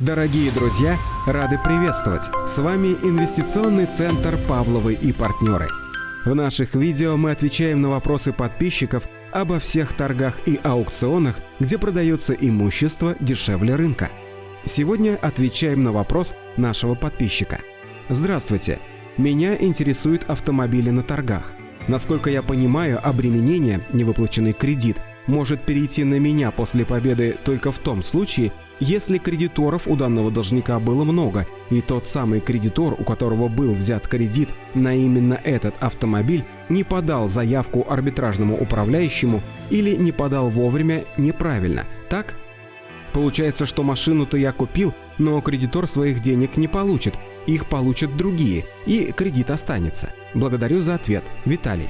Дорогие друзья, рады приветствовать! С вами инвестиционный центр «Павловы и партнеры». В наших видео мы отвечаем на вопросы подписчиков обо всех торгах и аукционах, где продается имущество дешевле рынка. Сегодня отвечаем на вопрос нашего подписчика. Здравствуйте! Меня интересуют автомобили на торгах. Насколько я понимаю, обременение, невыплаченный кредит, может перейти на меня после победы только в том случае, если кредиторов у данного должника было много, и тот самый кредитор, у которого был взят кредит на именно этот автомобиль, не подал заявку арбитражному управляющему или не подал вовремя неправильно, так? Получается, что машину-то я купил, но кредитор своих денег не получит, их получат другие, и кредит останется. Благодарю за ответ. Виталий.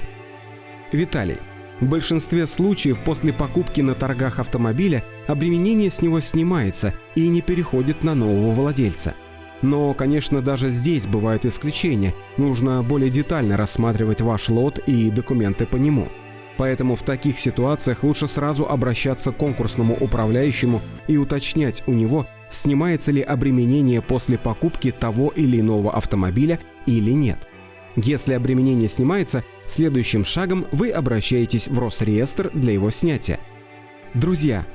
Виталий, в большинстве случаев после покупки на торгах автомобиля обременение с него снимается и не переходит на нового владельца. Но, конечно, даже здесь бывают исключения, нужно более детально рассматривать ваш лот и документы по нему. Поэтому в таких ситуациях лучше сразу обращаться к конкурсному управляющему и уточнять у него, снимается ли обременение после покупки того или иного автомобиля или нет. Если обременение снимается, следующим шагом вы обращаетесь в Росреестр для его снятия. Друзья,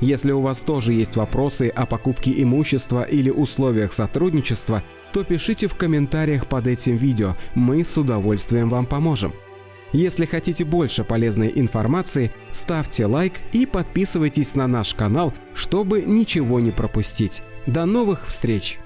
если у вас тоже есть вопросы о покупке имущества или условиях сотрудничества, то пишите в комментариях под этим видео, мы с удовольствием вам поможем. Если хотите больше полезной информации, ставьте лайк и подписывайтесь на наш канал, чтобы ничего не пропустить. До новых встреч!